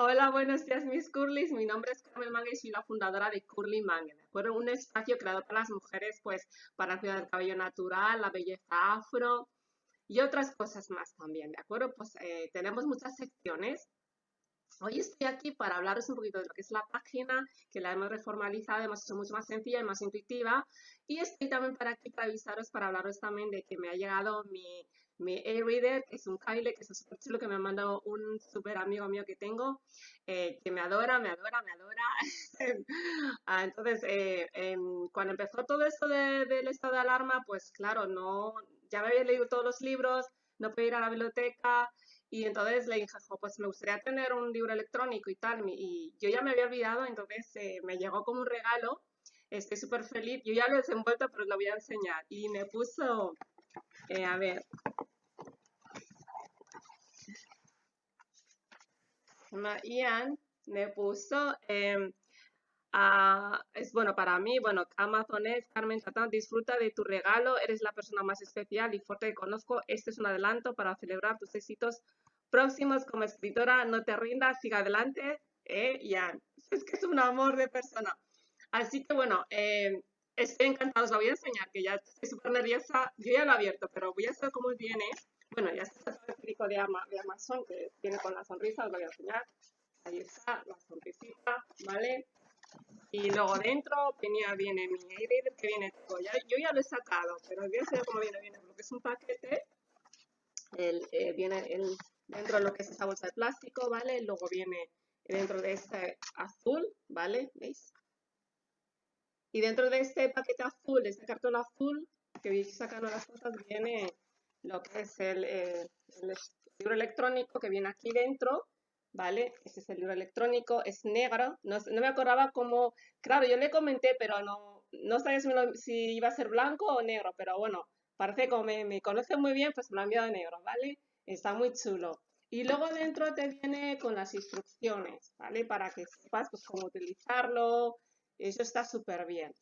Hola, buenos días, mis Curlys. Mi nombre es Carmen Mangue y soy la fundadora de Curly Mangue, ¿de acuerdo? Un espacio creado para las mujeres, pues, para cuidar el cabello natural, la belleza afro y otras cosas más también, ¿de acuerdo? Pues eh, tenemos muchas secciones. Hoy estoy aquí para hablaros un poquito de lo que es la página, que la hemos reformalizado, hemos hecho mucho más sencilla y más intuitiva. Y estoy también para aquí para avisaros, para hablaros también de que me ha llegado mi mi e-reader, que es un Kyle, que es súper chulo, que me ha mandado un súper amigo mío que tengo, eh, que me adora, me adora, me adora. Ah, entonces, eh, em, cuando empezó todo esto del estado de alarma, pues claro, no, ya me había leído todos los libros, no podía ir a la biblioteca, y entonces le dije, pues me gustaría tener un libro electrónico y tal, y yo ya me había olvidado, entonces eh, me llegó como un regalo, estoy súper feliz, yo ya lo he desenvuelto, pero lo voy a enseñar, y me puso, a ver, Ian me puso, em, es bueno para mí, bueno, Amazon es, Carmen Satán, disfruta de tu regalo, eres la persona más especial y fuerte que conozco, este es un adelanto para celebrar tus éxitos próximos como escritora, no te rindas, siga adelante, eh, Ian, es que es un amor de persona. Así que bueno, em, estoy encantada, os lo voy a enseñar, que ya estoy súper nerviosa, yo ya lo he abierto, pero voy a hacer cómo viene. Bueno, ya está el explico de, de Amazon, que viene con la sonrisa, os lo voy a enseñar. Ahí está, la sonrisita, ¿vale? Y luego dentro venía, viene mi e que viene todo. Ya, yo ya lo he sacado, pero voy a enseñar cómo viene. Viene lo que es un paquete, el, eh, viene el, dentro de lo que es esa bolsa de plástico, ¿vale? Luego viene dentro de este azul, ¿vale? ¿Veis? Y dentro de este paquete azul, de este cartón azul, que voy sacando las cosas, viene lo que es el, eh, libro electrónico que viene aquí dentro, ¿vale? Este es el libro electrónico, es negro, no, me acordaba cómo, claro, yo le comenté, pero no, no sabía si, iba a ser blanco o negro, pero bueno, parece que como me, conoce muy bien, pues me lo han enviado negro, ¿vale? Está muy chulo. Y luego dentro te viene con las instrucciones, ¿vale? Para que sepas pues, cómo utilizarlo, eso está súper bien.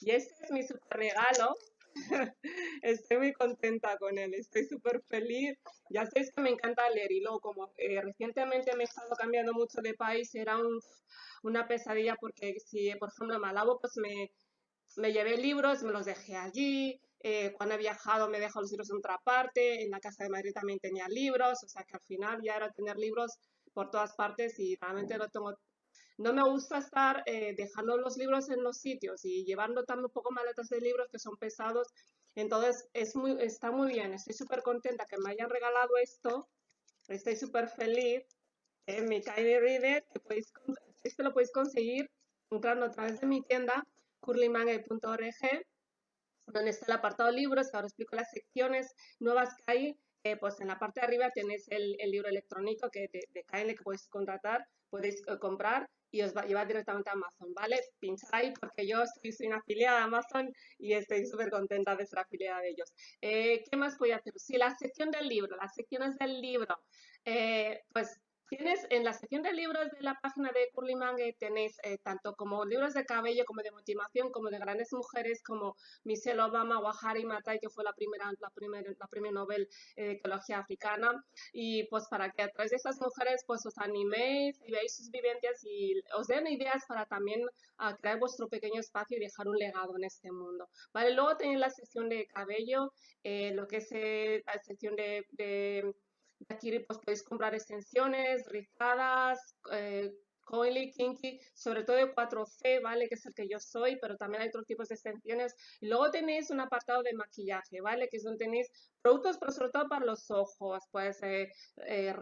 Y este es mi super regalo estoy muy contenta con él, estoy súper feliz. Ya sabéis que me encanta leer y luego como eh, recientemente me he estado cambiando mucho de país, era una pesadilla porque si, por ejemplo, en Malabo, pues me, me llevé libros, me los dejé allí. Eh, cuando he viajado me dejo los libros en otra parte. En la casa de Madrid también tenía libros, o sea que al final ya era tener libros por todas partes y realmente no tengo no me gusta estar eh, dejando los libros en los sitios y llevando también un poco maletas de libros que son pesados. Entonces, es muy, está muy bien. Estoy súper contenta que me hayan regalado esto. Estoy súper feliz. en mi Tiny Reader, que podéis, este lo podéis conseguir entrando a través de mi tienda, curlymangue.org, donde está el apartado libros, ahora explico las secciones nuevas que hay. Eh, pues en la parte de arriba tenéis el, libro electrónico que de, de que podéis contratar, podéis eh, comprar y os va a llevar directamente a Amazon, ¿vale? Pinchad ahí porque yo soy una afiliada de Amazon y estoy súper contenta de ser afiliada de ellos. Eh, ¿Qué más voy a hacer? Sí, la sección del libro, las secciones del libro, eh, pues Tienes en la sección de libros de la página de Curly Mangue, tenéis eh, tanto como libros de cabello, como de motivación, como de grandes mujeres, como Michelle Obama o Harry Matai, que fue la primera, la primera, la primera Nobel eh, de Ecología Africana. Y pues para que a través de estas mujeres pues os animéis y veáis sus vivencias y os den ideas para también uh, crear vuestro pequeño espacio y dejar un legado en este mundo. Vale, luego tenéis la sección de cabello, eh, lo que es la sección de Aquí pues, podéis comprar extensiones, rizadas, eh, coily, kinky, sobre todo de 4C, ¿vale? Que es el que yo soy, pero también hay otros tipos de extensiones. Y luego tenéis un apartado de maquillaje, ¿vale? Que es donde tenéis productos, pero sobre todo para los ojos, pues eh, eh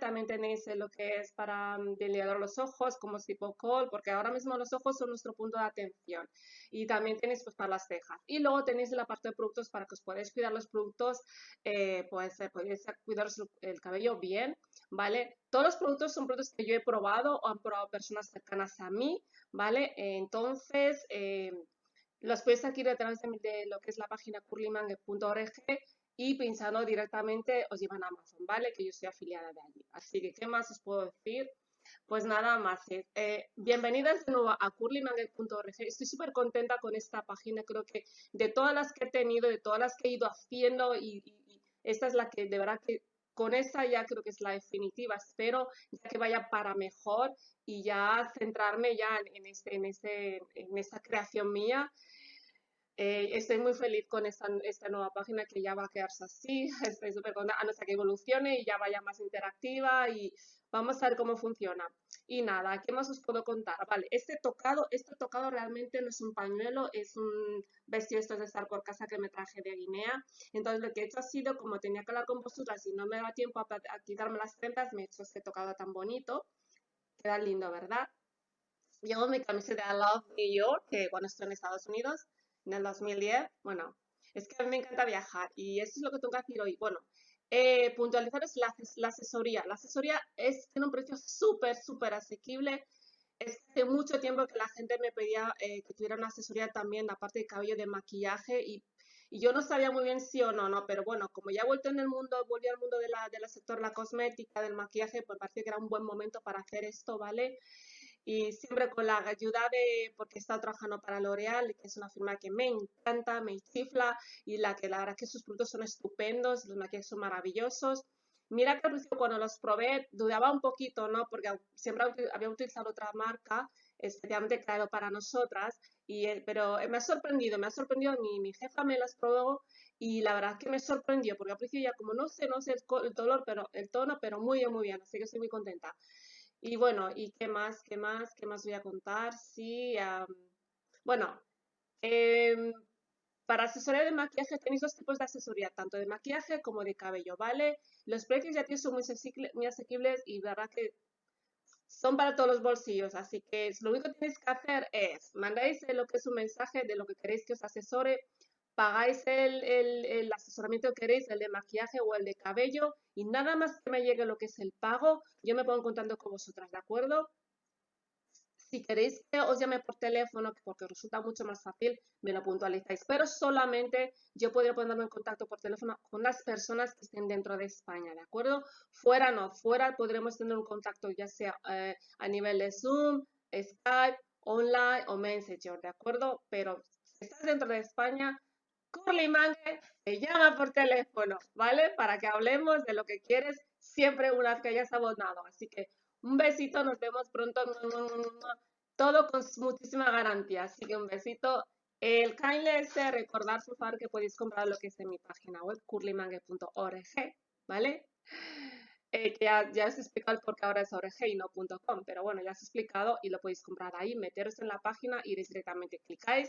también tenéis lo que es para um, los ojos, como tipo col, porque ahora mismo los ojos son nuestro punto de atención. Y también tenéis pues para las cejas. Y luego tenéis la parte de productos para que os podáis cuidar los productos, eh, pues eh, podéis cuidaros el cabello bien, ¿vale? Todos los productos son productos que yo he probado o han probado personas cercanas a mí, ¿vale? Entonces, eh, los podéis adquirir a través de, lo que es la página curlymangue.org y pensando directamente os llevan a Amazon, ¿vale? Que yo soy afiliada de allí. Así que, ¿qué más os puedo decir? Pues nada más. Eh, eh bienvenidas de nuevo a curlymangue.org. Estoy súper contenta con esta página. Creo que de todas las que he tenido, de todas las que he ido haciendo y, y esta es la que de verdad que con esa ya creo que es la definitiva. Espero ya que vaya para mejor y ya centrarme ya en, en, este, en esta creación mía. Eh, estoy muy feliz con esta, esta, nueva página que ya va a quedarse así. Estoy súper contenta, a no ser que evolucione y ya vaya más interactiva y vamos a ver cómo funciona. Y nada, ¿qué más os puedo contar? Vale, este tocado, este tocado realmente no es un pañuelo, es un vestido esto de estar por casa que me traje de Guinea. Entonces lo que he hecho ha sido, como tenía que hablar con vosotras y no me da tiempo a, a quitarme las prendas, me he hecho este tocado tan bonito. Queda lindo, ¿verdad? Llevo mi camiseta de Love New York, que cuando estoy en Estados Unidos, en el 2010. Bueno, es que a mí me encanta viajar y eso es lo que tengo que decir hoy. Bueno, eh, puntualizar es la, la, asesoría. La asesoría es, tiene un precio súper, súper asequible. Es hace mucho tiempo que la gente me pedía eh, que tuviera una asesoría también, aparte de cabello, de maquillaje y, y, yo no sabía muy bien si o no, ¿no? Pero bueno, como ya he vuelto en el mundo, volví al mundo de la, del sector la cosmética, del maquillaje, pues parece que era un buen momento para hacer esto, ¿vale? Y siempre con la ayuda de, porque he estado trabajando para L'Oreal, que es una firma que me encanta, me chifla y la que la verdad que sus productos son estupendos, los maquillajes son maravillosos. Mira que al principio cuando los probé dudaba un poquito, ¿no? Porque siempre había utilizado otra marca especialmente creado para nosotras, y, eh, pero me ha sorprendido, me ha sorprendido, mi, mi jefa me las probó y la verdad que me sorprendió, porque al principio ya como no sé, no sé el, color, pero el tono, pero muy bien, muy bien, así que estoy muy contenta. Y bueno, ¿y qué más? ¿Qué más? ¿Qué más voy a contar? Sí, bueno, em, para asesoría de maquillaje tenéis dos tipos de asesoría, tanto de maquillaje como de cabello, ¿vale? Los precios ya son muy, muy asequibles y verdad que son para todos los bolsillos, así que lo único que tenéis que hacer es mandáis lo que es un mensaje de lo que queréis que os asesore pagáis el, el, asesoramiento que queréis, el de maquillaje o el de cabello, y nada más que me llegue lo que es el pago, yo me pongo contando con vosotras, ¿de acuerdo? Si queréis que os llame por teléfono, porque resulta mucho más fácil, me lo puntualizáis. Pero solamente yo podría ponerme en contacto por teléfono con las personas que estén dentro de España, ¿de acuerdo? Fuera no, fuera podremos tener un contacto ya sea eh, a nivel de Zoom, Skype, online o Messenger, ¿de acuerdo? Pero si estás dentro de España, Curly Mange te llama por teléfono, ¿vale? Para que hablemos de lo que quieres siempre una vez que hayas abonado. Así que un besito, nos vemos pronto. Todo con muchísima garantía. Así que un besito. El kindle es recordar, por favor, que podéis comprar lo que es en mi página web, curlymangue.org, ¿vale? Eh, que ya, ya os he explicado por qué ahora es org y no .com, pero bueno, ya os he explicado y lo podéis comprar ahí, meteros en la página, iréis directamente, clicáis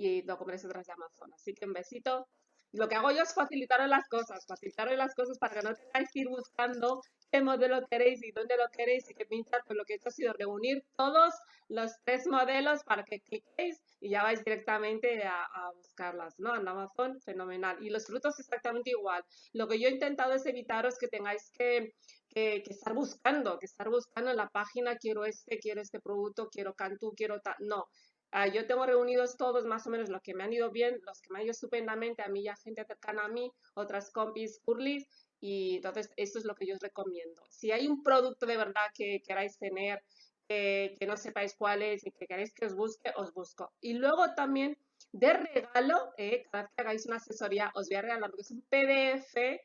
y lo compréis otras de Amazon. Así que un besito. Lo que hago yo es facilitaros las cosas, facilitaros las cosas para que no tengáis que ir buscando qué modelo queréis y dónde lo queréis y qué pintar. Pues lo que he hecho ha sido reunir todos los tres modelos para que cliquéis y ya vais directamente a, buscarlas, ¿no? En Amazon, fenomenal. Y los frutos exactamente igual. Lo que yo he intentado es evitaros que tengáis que, que, que estar buscando, que estar buscando en la página, quiero este, quiero este producto, quiero Cantú, quiero tal. No, Ah, yo tengo reunidos todos más o menos los que me han ido bien, los que me han ido estupendamente, a mí ya gente cercana a mí, otras compis, curlis, y entonces esto es lo que yo os recomiendo. Si hay un producto de verdad que queráis tener, que no sepáis cuál es y que queréis que os busque, os busco. Y luego también de regalo, eh, cada vez que hagáis una asesoría, os voy a regalar lo que es un PDF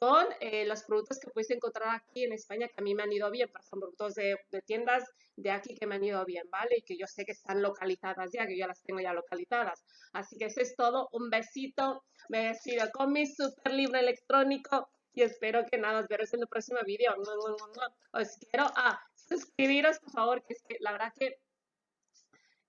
con eh, los productos que podéis encontrar aquí en España que a mí me han ido bien, por ejemplo, productos de, de, tiendas de aquí que me han ido bien, ¿vale? Y que yo sé que están localizadas ya, que yo las tengo ya localizadas. Así que eso es todo, un besito, me despido con mi super libro electrónico y espero que nada, os veros en el próximo vídeo. Os quiero a suscribiros, por favor, que es que la verdad que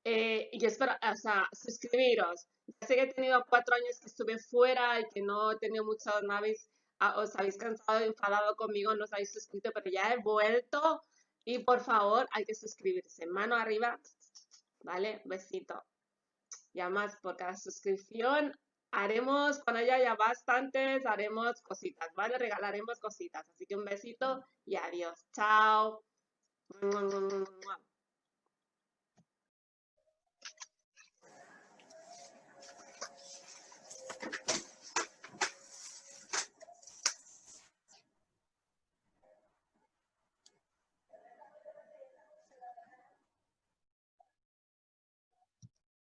eh, yo espero, o sea, suscribiros. Ya sé que he tenido cuatro años que estuve fuera y que no he tenido muchas naves Ah, os habéis cansado, enfadado conmigo, no os habéis suscrito, pero ya he vuelto. Y por favor, hay que suscribirse. Mano arriba, ¿vale? Besito. Ya más por cada suscripción. Haremos, cuando haya ya bastantes, haremos cositas, ¿vale? Regalaremos cositas. Así que un besito y adiós. Chao.